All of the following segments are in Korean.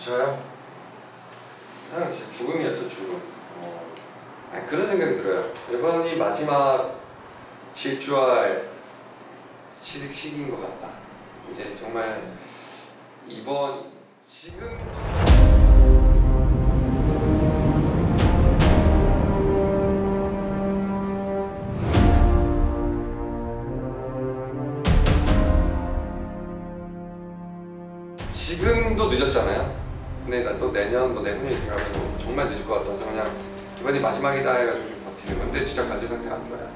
저요? 형 진짜 죽음이었죠 죽음 어. 아니, 그런 생각이 들어요 이번이 마지막 질주할 시, 시기인 것 같다 이제 정말 이번 지금 지금도 늦었잖아요. 근데 난또 내년 뭐 내후년 이렇게 가면 정말 늦을 것 같아서 그냥 이번이 마지막이다 해가지고 좀 버티는 건데 진짜 관절 상태가 안 좋아요.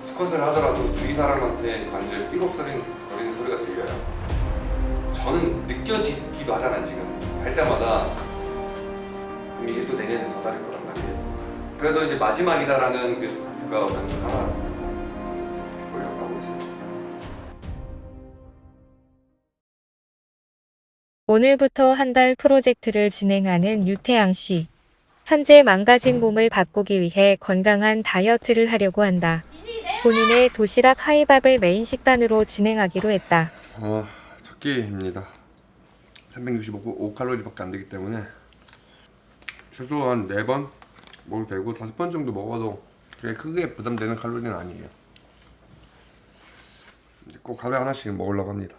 스쿼트를 하더라도 주위 사람한테 관절 삐걱거리는 거리는 소리가 들려요. 저는 느껴지기도 하잖아요 지금 할 때마다 이게 또 내년에 더 다를 거란 말이에요. 그래도 이제 마지막이다라는 그 그거 하나 오늘부터 한 달 프로젝트를 진행하는 유태양 씨. 현재 망가진 몸을 바꾸기 위해 건강한 다이어트를 하려고 한다. 본인의 도시락 하이밥을 메인 식단으로 진행하기로 했다. 어, 첫 끼입니다. 365칼로리밖에 안 되기 때문에 최소한 4번 먹어도 되고 5번 정도 먹어도 그게 크게 부담되는 칼로리는 아니에요. 꼭 하루에 하나씩 먹으려고 합니다.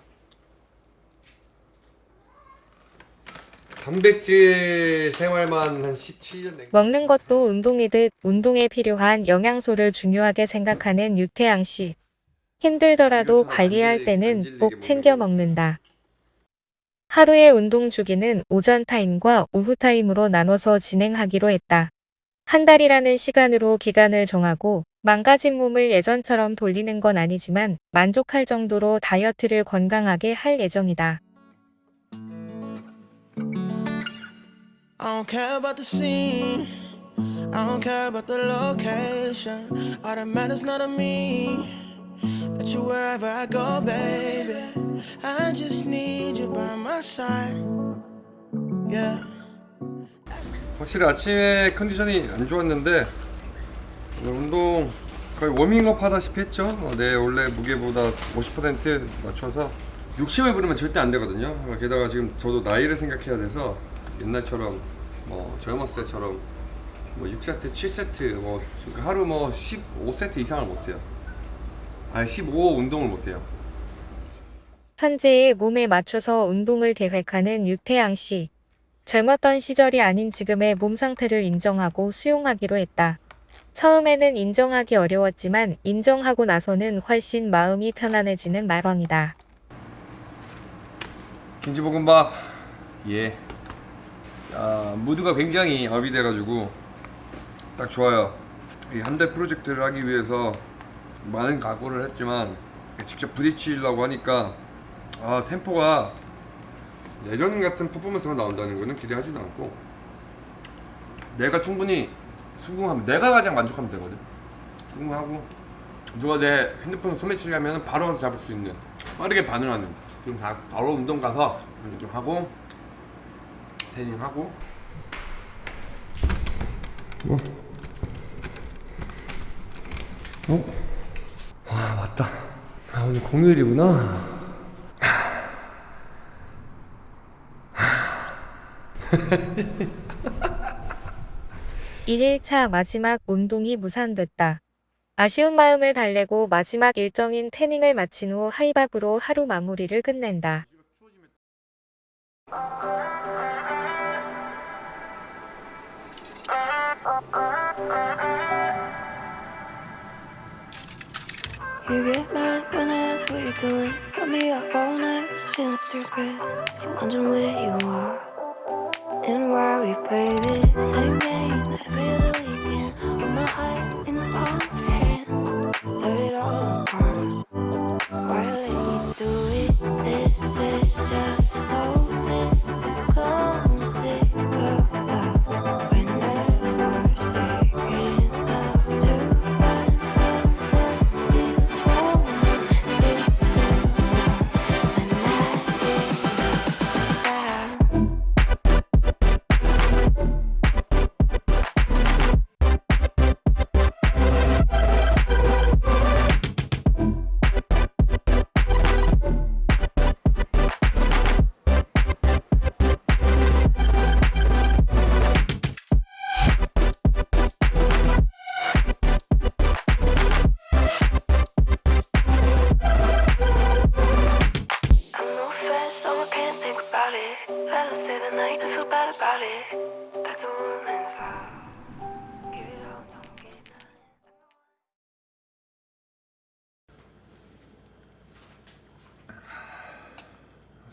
단백질 생활만 한 17년 된 먹는 것도 운동이듯 운동에 필요한 영양소를 중요하게 생각하는 유태양 씨. 힘들더라도 관리할 때는 꼭 챙겨 먹는다. 하루의 운동 주기는 오전 타임과 오후 타임으로 나눠서 진행하기로 했다. 한 달이라는 시간으로 기간을 정하고 망가진 몸을 예전처럼 돌리는 건 아니지만 만족할 정도로 다이어트를 건강하게 할 예정이다. I don't care about the scene. I don't care about the location. All that matters not to me. That you wherever I go, baby. I just need you by my side. Yeah. 확실히 아침에 컨디션이 안 좋았는데 오늘 운동 거의 워밍업 하다시피 했죠 어, 내 원래 무게보다 50% 맞춰서 욕심을 부리면 절대 안 되거든요 어, 게다가 지금 저도 나이를 생각해야 돼서 옛날처럼 뭐 젊었을 때처럼 뭐 6세트 7세트 뭐 하루 뭐 15세트 이상을 못해요 아니 15 운동을 못해요 현재의 몸에 맞춰서 운동을 계획하는 유태양 씨. 젊었던 시절이 아닌 지금의 몸 상태를 인정하고 수용하기로 했다. 처음에는 인정하기 어려웠지만 인정하고 나서는 훨씬 마음이 편안해지는 말왕이다. 김치볶음밥 예 아, 무드가 굉장히 업이 돼가지고 딱 좋아요. 이한달 프로젝트를 하기 위해서 많은 각오를 했지만 직접 부딪히려고 하니까 아 템포가 예전 같은 퍼포먼스가 나온다는 거는 기대하지도 않고 내가 충분히 수긍하면 내가 가장 만족하면 되거든. 수긍하고 누가 내 핸드폰을 소매치려면 바로 잡을 수 있는 빠르게 반응하는 지금 다 바로 운동 가서 좀 하고 태닝하고 어? 어? 아 맞다 아 오늘 공휴일이구나 1일차 마지막 운동이 무산됐다. 아쉬운 마음을 달래고 마지막 일정인 태닝을 마친 후 하이밥으로 하루 마무리를 끝낸다. You get mad when I ask what you're doing. Got me up all night, just feeling stupid. For wondering where you are and why we play this same game every other weekend. With my heart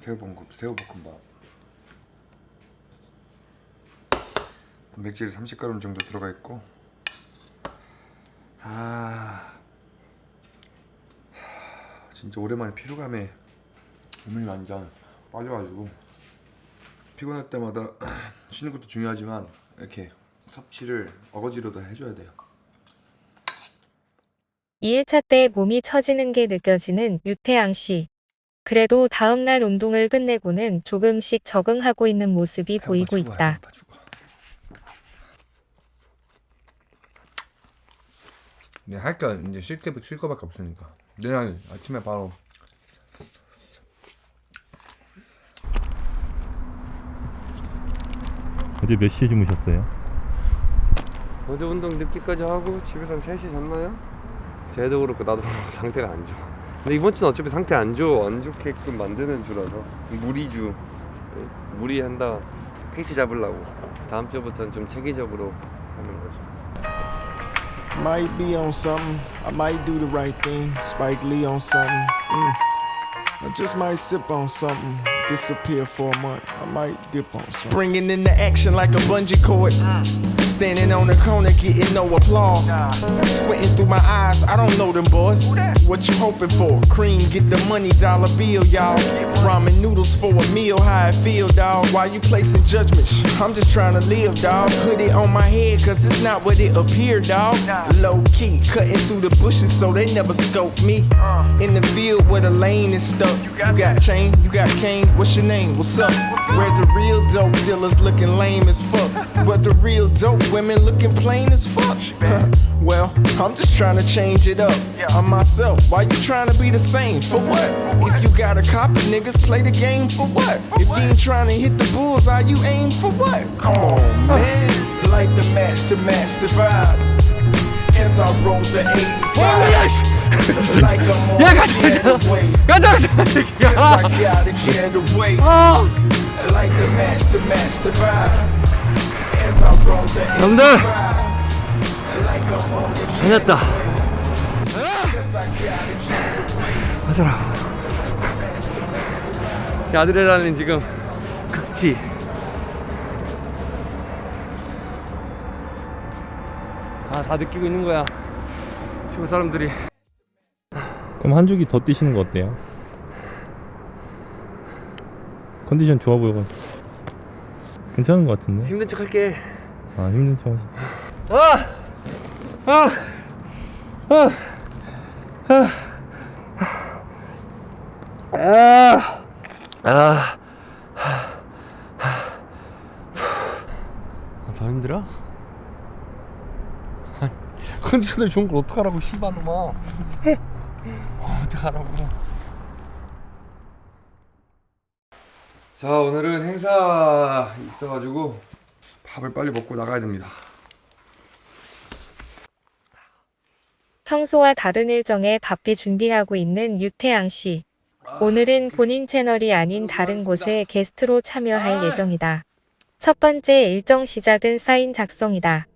새우볶음 새우볶음밥. 단백질이 30g 정도 들어가 있고 아 진짜 오랜만에 피로감에 몸이 완전 빠져가지고 피곤할 때마다 쉬는 것도 중요하지만 이렇게 섭취를 어거지로도 해줘야 돼요. 2일차 때 몸이 처지는 게 느껴지는 유태양 씨. 그래도 다음날 운동을 끝내고는 조금씩 적응하고 있는 모습이 보이고 있다. 네, 할거 이제 쉴게 쉴 거밖에 없으니까 내일 아침에 바로 어제 몇 시에 주무셨어요? 어제 운동 늦게까지 하고 집에서 한 3시에 잤나요? 쟤도 그렇고 나도 상태가 안 좋아 근데 이번 주는 어차피 상태 안 좋아 안 좋게끔 만드는 주라서 무리주 예, 무리한다 페이스 잡으려고 다음 주부터는 좀 체계적으로 하는 거죠 Might be on something. I might do the right thing. Spike Lee on something. Mm. I just might sip on something. Disappear for a month. I might dip on something. Springing into action like a bungee cord. Standing on the corner, getting no applause. Squinting through my eyes, I don't know them boys. What you hoping for? Cream, get the money, dollar bill, y'all. Ramen noodles for a meal, how I feel, dog. Why you placing judgments? I'm just trying to live. Put it on my head, cause it's not what it appeared, dog. Low key, cutting through the bushes so they never scope me. In the field where the lane is stuck. You got chain, you got cane, what's your name? What's up? Where the real dope dealers looking lame as fuck. Where the real dope women looking plain as fuck. well, I'm just trying to change it up. I'm myself, why you trying to be the same? For what? If you got a copy, niggas play the game for what? If you ain't trying to hit the bullseye, you aim for what? Come on, man. Like the match to match the vibe. As I roll the 85. 85. Like I'm on the 다녔다 이 아드레날린 지금 극치 아 다 느끼고 있는 거야 지금 사람들이 그럼 한 주기 더 뛰시는 거 어때요? 컨디션 좋아 보여가지고 괜찮은 거 같은데? 힘든 척 할게 아 힘든 척 하시 아! 아! 아! 아! 아! 아, 더 힘들어? 컨디션을 좋은 걸 어떡하라고 씨발놈아 어, 어떡하라고 자 오늘은 행사 있어가지고 밥을 빨리 먹고 나가야 됩니다. 평소와 다른 일정에 바삐 준비하고 있는 유태양 씨. 오늘은 본인 채널이 아닌 다른 곳에 게스트로 참여할 예정이다. 첫 번째 일정 시작은 사인 작성이다.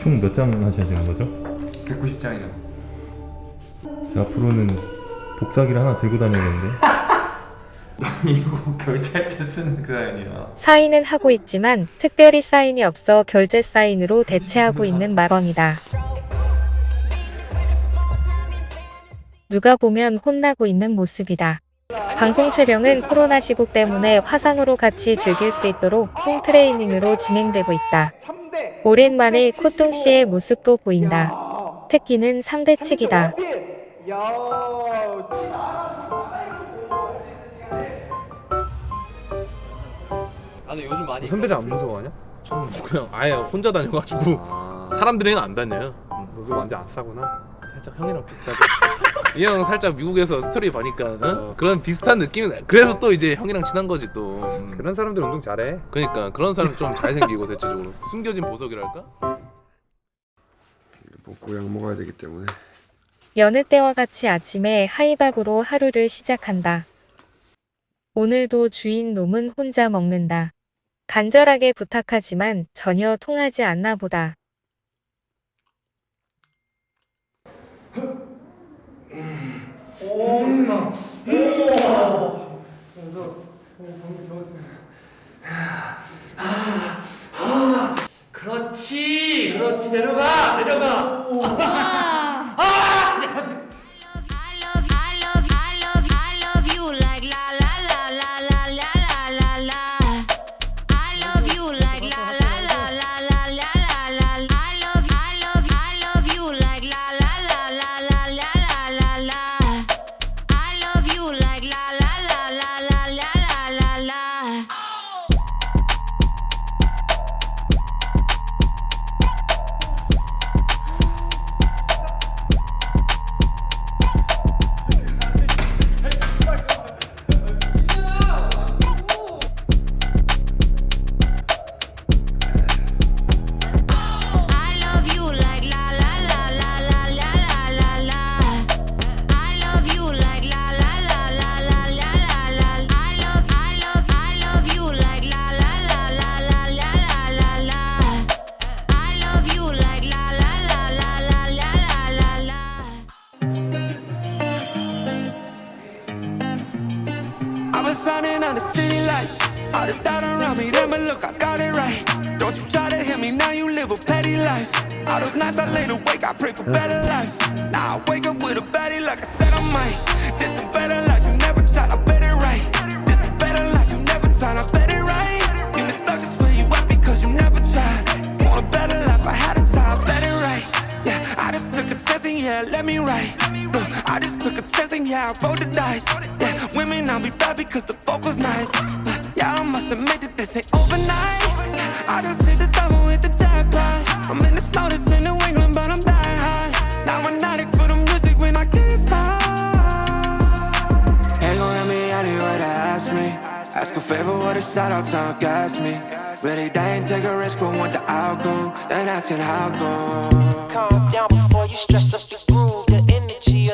총 몇 장 하셔야 되는 거죠? 190장이요. 자, 앞으로는 복사기를 하나 들고 다니는데 이거 결제할 때 쓰는 그 사연이야. 사인은 하고 있지만 특별히 사인이 없어 결제 사인으로 대체하고 있는 마왕이다. 누가 보면 혼나고 있는 모습이다. 방송 촬영은 코로나 시국 때문에 화상으로 같이 즐길 수 있도록 홈 트레이닝으로 진행되고 있다. 오랜만에 코뚱 씨의 모습도 보인다. 특기는 3대치기다. 아니 요즘 많이 선배들 안 무서워하냐? 저는 그냥 아예 혼자 다녀가지고 사람들이랑 안 다녀요. 너도 완전 안 싸구나. 살짝 형이랑 비슷하게 이 형 살짝 미국에서 스토리 보니까 어? 그런 비슷한 느낌이 나 그래서 또 이제 형이랑 친한 거지 또 음. 그런 사람들 운동 잘해. 그러니까 그런 사람 좀 잘생기고 대체적으로 숨겨진 보석이랄까? 먹고 약 먹어야 되기 때문에 여느 때와 같이 아침에 하이밥으로 하루를 시작한다. 오늘도 주인 놈은 혼자 먹는다. 간절하게 부탁하지만 전혀 통하지 않나 보다. 그 렇지 그렇지. 내려가 내려가 I've been shining under city lights. All this doubt around me, then but look, I got it right. Don't you try to hit me, now you live a petty life. All those nights I laid awake, I pray for better life. Now I wake up with a baddie like I said I might. This a better life, you never tried, I bet it right. This a better life, you never tried, I bet it right. You been stuck just where you at because you never tried. Want a better life, I had to try, I bet it right. Yeah, I just took a chance and yeah, let me right. Look, I just took a yeah, I rolled the dice. Yeah, women, I'll be bad because the fuck was nice. But yeah, I must admit that this ain't overnight. I just hit the double with the jackpot. I'm in the snow, this in New England, but I'm dying high. Now I'm addict for the music when I can't stop. Ain't gon' let me anywhere to ask me. Ask a favor with a shout out to gas me. Really, they ain't take a risk, but want the outcome. Then asking how come. Calm down before you stress up the groove. The energy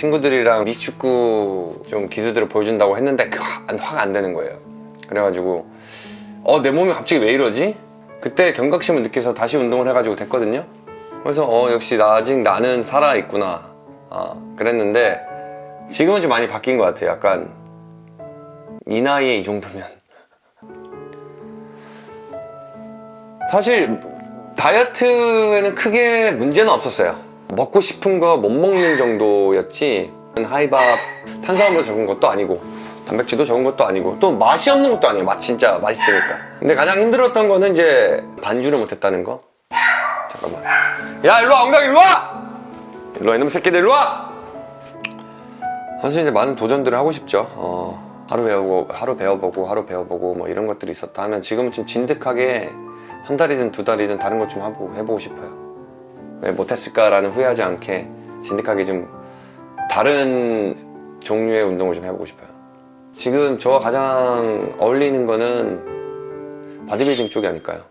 친구들이랑 미축구 좀 기술들을 보여준다고 했는데 화가 안 되는 거예요. 그래가지고 어 내 몸이 갑자기 왜 이러지? 그때 경각심을 느껴서 다시 운동을 해가지고 됐거든요. 그래서 어 역시 나 아직 나는 살아있구나. 아, 그랬는데 지금은 좀 많이 바뀐 것 같아요. 약간 이 나이에 이 정도면. 사실 다이어트에는 크게 문제는 없었어요 먹고 싶은 거 못 먹는 정도였지. 하이밥 탄수화물도 적은 것도 아니고 단백질도 적은 것도 아니고 또 맛이 없는 것도 아니에요. 맛 진짜 맛있으니까. 근데 가장 힘들었던 거는 이제 반주를 못했다는 거. 잠깐만. 야 일로와 엉덩이 일로와! 일로와 이놈 새끼들 일로와! 사실 이제 많은 도전들을 하고 싶죠. 어, 하루 배우고 하루 배워보고 하루 배워보고 뭐 이런 것들이 있었다 하면 지금은 좀 진득하게 한 달이든 두 달이든 다른 것좀 해보고, 해보고 싶어요 왜 못했을까라는 후회하지 않게 진득하게 좀 다른 종류의 운동을 좀 해보고 싶어요 지금 저와 가장 어울리는 거는 바디빌딩 쪽이 아닐까요?